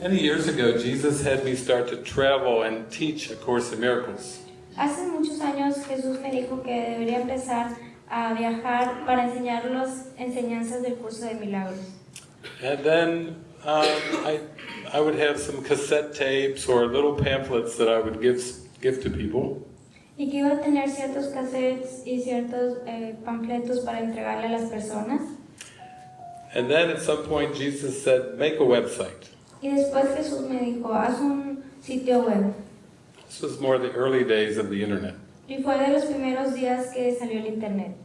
Many years ago, Jesus had me start to travel and teach A Course in Miracles. Hace muchos años Jesús me dijo que debería empezar a viajar para enseñar las enseñanzas del curso de milagros. And then um, I, I would have some cassette tapes or little pamphlets that I would give, give to people. Y que iba a tener ciertos cassettes y ciertos eh, panfletos para entregarle a las personas. And then at some point Jesus said, make a website. Y después Jesús me dijo, haz un sitio web. This was more the early days of the internet. Y fue de los primeros días que salió el internet.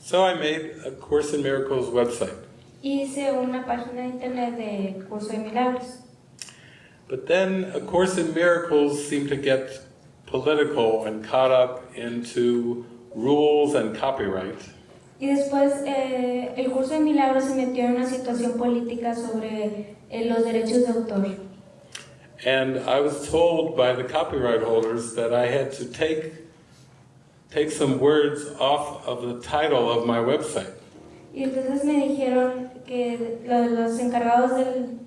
So I made a Course in Miracles website. Y hice una página de internet de curso de milagros. But then A Course in Miracles seemed to get political and caught up into rules and copyright. Y después eh, curso de milagros se metió en una situación política sobre eh, los derechos de autor. And I was told by the copyright holders that I had to take, take some words off of the title of my website. Y entonces me dijeron que lo- los encargados del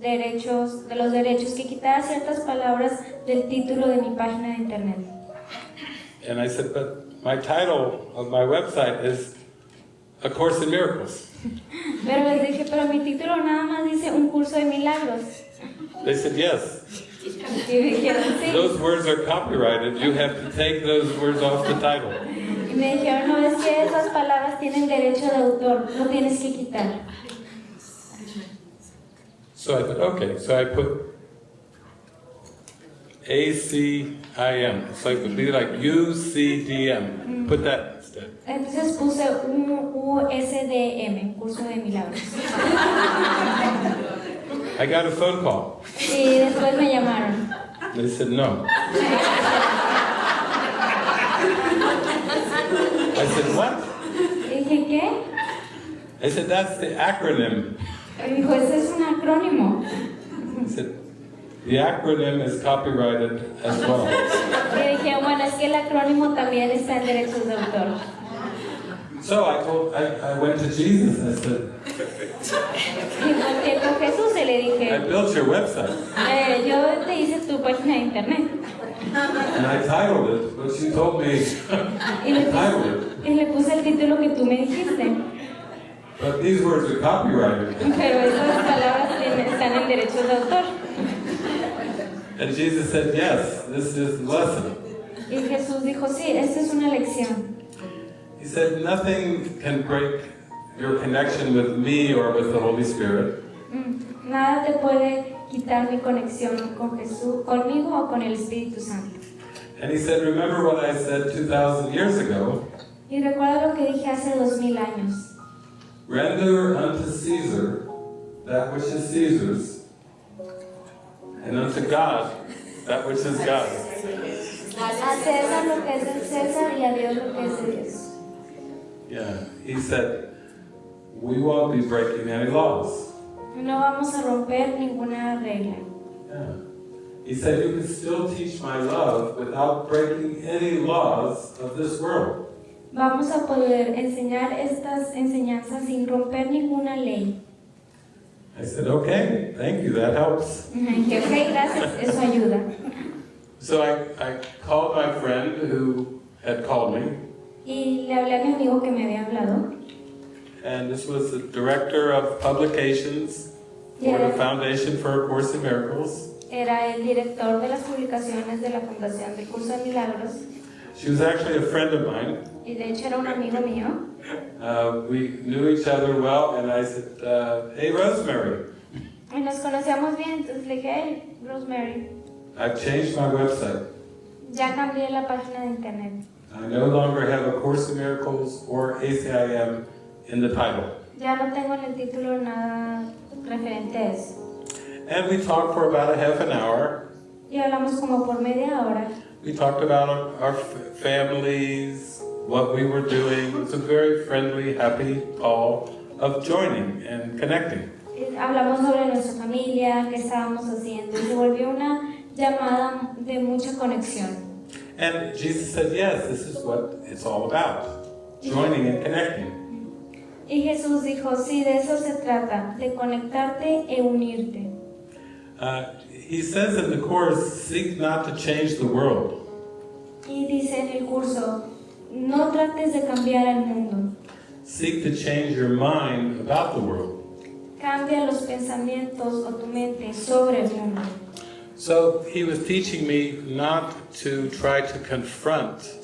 derechos, de los derechos que quitara ciertas palabras del título de mi página de internet. And I said, but my title of my website is A Course in Miracles. Pero les dije, pero mi título nada más dice un curso de milagros. They said, yes, Y me dijeron, those words are copyrighted. You have to take those words off the title. Y me dijeron, no, es que esas palabras tienen derecho de autor, lo tienes que quitar. So I thought, okay, so I put A-C-I-M. It's like, be like U-C-D-M. Put that. Entonces puse un USDM, curso de milagros. I got a phone call. Y después me llamaron. They said no. I said, what? Dije, ¿qué? They said, that's the acronym. Dijo, ese es un acrónimo. I said, the acronym is copyrighted as well. Y dije, bueno, es que el acrónimo también está en derechos de autor. So I told, I, I went to Jesus. I said, Y con Jesús y le I built your website. eh, yo te hice tu página de internet. And I titled it, but you told me Y le, y puse el título que tú me dijiste. But these words are copyrighted. Pero esas palabras están en derechos de autor. And Jesus said, yes, this is lesson. Y Jesús dijo, sí, esta es una lección. He said, nothing can break your connection with me or with the Holy Spirit. Mm, Nada te puede quitar mi conexión con Jesús, conmigo o con el Espíritu Santo. And he said, remember what I said 2,000 years ago, Y recuerda lo que dije hace dos mil años. render unto Caesar that which is Caesar's, and unto God that which is God's. A César lo que es del César y a Dios lo que es de Dios. Yeah, he said, we won't be breaking any laws. No vamos a romper ninguna regla. Yeah. He said, you can still teach my love without breaking any laws of this world. Vamos a poder enseñar estas enseñanzas sin romper ninguna ley. I said, okay, thank you, that helps. Y dije, ok, gracias, eso ayuda. So I, I called my friend who had called me, Y le hablé a mi amigo que me había hablado. and this was the director of publications for the Foundation for A Course in Miracles. Era el director de las publicaciones de la Fundación del Curso de Milagros. She was actually a friend of mine. Y de hecho era un amigo mío. Uh, we knew each other well, and I said, uh, hey, Rosemary, Y nos conocíamos bien, entonces le dije, hey, Rosemary, I've changed my website. ya cambié la página de internet. I no longer have A Course in Miracles or ACIM in the title. Ya no tengo en el título nada referente a eso. And we talked for about a half an hour. Y hablamos como por media hora. We talked about our, our families, what we were doing. It was a very friendly, happy call of joining and connecting. Y Hablamos sobre nuestra familia, qué estábamos haciendo. Se volvió una llamada de mucha conexión. And Jesus said, yes, this is what it's all about, joining and connecting. Y Jesús dijo, sí, de eso se trata, de conectarte e unirte. Uh, he says in the course, seek not to change the world, Y dice en el curso, no trates de cambiar al mundo, seek to change your mind about the world. cambia los pensamientos o tu mente sobre el mundo. So he was teaching me not to try to confront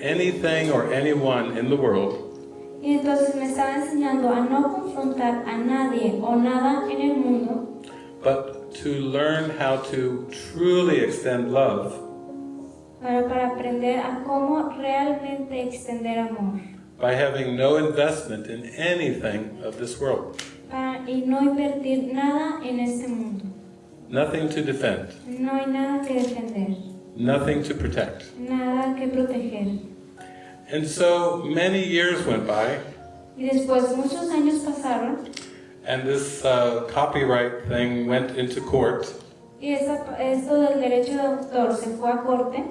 anything or anyone in the world, Y entonces me estaba enseñando a no confrontar a nadie o nada en el mundo, but to learn how to truly extend love. Para aprender a cómo realmente extender amor. By having no investment in anything of this world, para- y no invertir nada en este mundo. nothing to defend, No hay nada que defender, nothing to protect. nada que proteger. And so many years went by, Y después muchos años pasaron and this uh, copyright thing went into court. y esa- esto del derecho de autor se fue a corte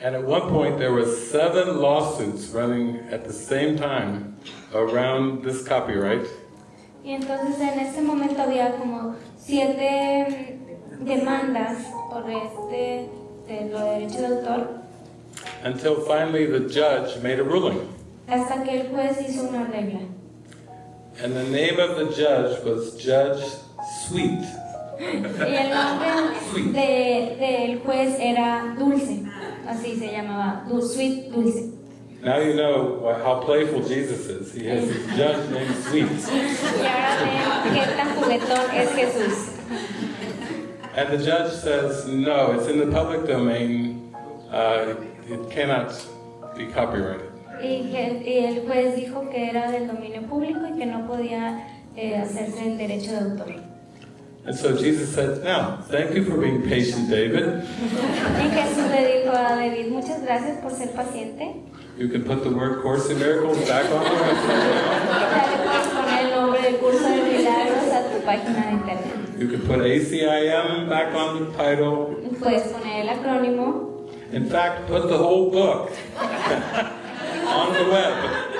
And at one point, there were seven lawsuits running at the same time around this copyright. y entonces en ese momento había como siete demandas por este de los derechos de autor Until finally the judge made a ruling. hasta que el juez hizo una regla. And the name of the judge was Judge Sweet. Y el nombre de- del juez era Dulce, así se llamaba, Du- Sweet Dulce. Now you know how playful Jesus is. He has a judge named Sweet. Y ahora ven qué tan juguetón es Jesús. And the judge says, no, it's in the public domain. Uh, it cannot be copyrighted. Y, que- y el juez dijo que era del dominio público y que no podía eh, hacerse el derecho de autor. And so Jesus said, now, thank you for being patient, David. Y Jesús le dijo a David, muchas gracias por ser paciente. You can put the word Course in Miracles back on the website. Ya le puedes poner el nombre del curso de milagros a tu página de internet. You can put ACIM back on the title. Puedes poner el acrónimo. In fact, put the whole book on the web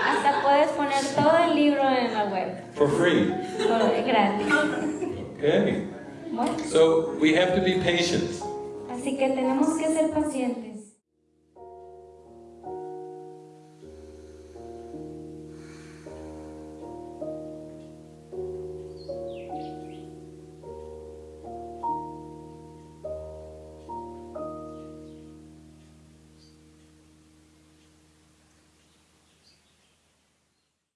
Hasta puedes poner todo el libro en la web. for free. Por gratis. Okay? Bueno, So we have to be patient. así que tenemos que ser pacientes.